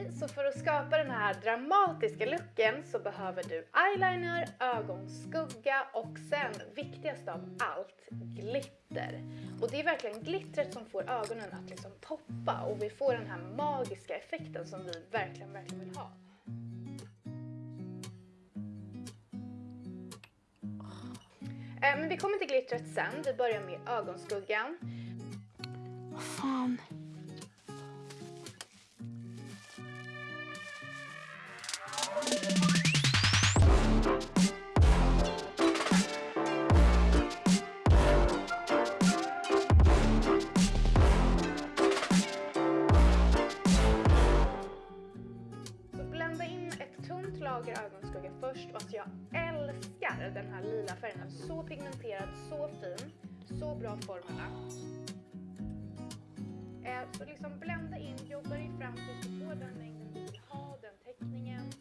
Okej, så för att skapa den här dramatiska looken så behöver du eyeliner, ögonskugga och sen viktigast av allt, glitter. Och det är verkligen glittret som får ögonen att liksom poppa och vi får den här magiska effekten som vi verkligen, verkligen vill ha. Eh, men vi kommer till glittret sen. Vi börjar med ögonskuggan. Vad fan. Lager ögonskugga först och alltså jag älskar den här lila färgen. Så pigmenterad, så fin, så bra formerna. Eh, så liksom blända in, jobba dig fram tills du får den mängden du vill ha, den teckningen.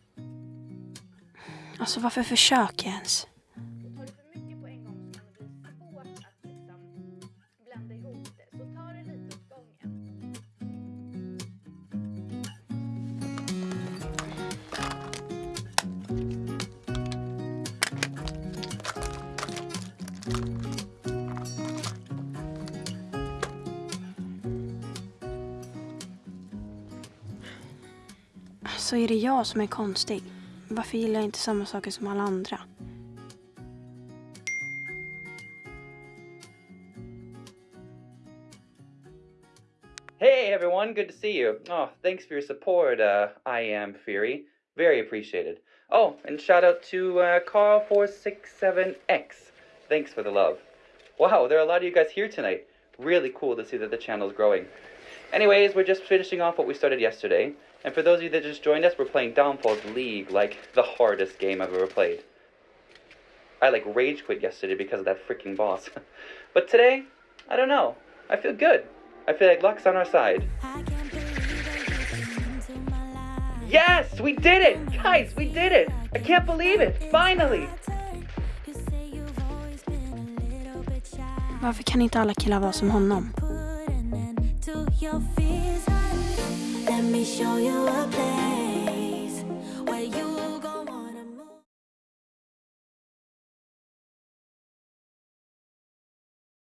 Alltså varför försöker jag ens? Är det jag som är konstig. Varför gillar jag inte samma saker som alla andra? Hey everyone, good to see you. Oh, thanks for your support, uh, I am Fury. Very appreciated. Oh, and shout out to uh, Carl467X. Thanks for the love. Wow, there are a lot of you guys here tonight. Really cool to see that the channel's growing. Anyways, we're just finishing off what we started yesterday. And for those of you that just joined us, we're playing Downfalls League, like the hardest game I've ever played. I like rage quit yesterday because of that freaking boss. but today, I don't know. I feel good. I feel like luck's on our side. Yes, we did it! Guys, we did it! I can't believe it! Finally! Varför kan inte alla killar vara som honom? Let me show you a place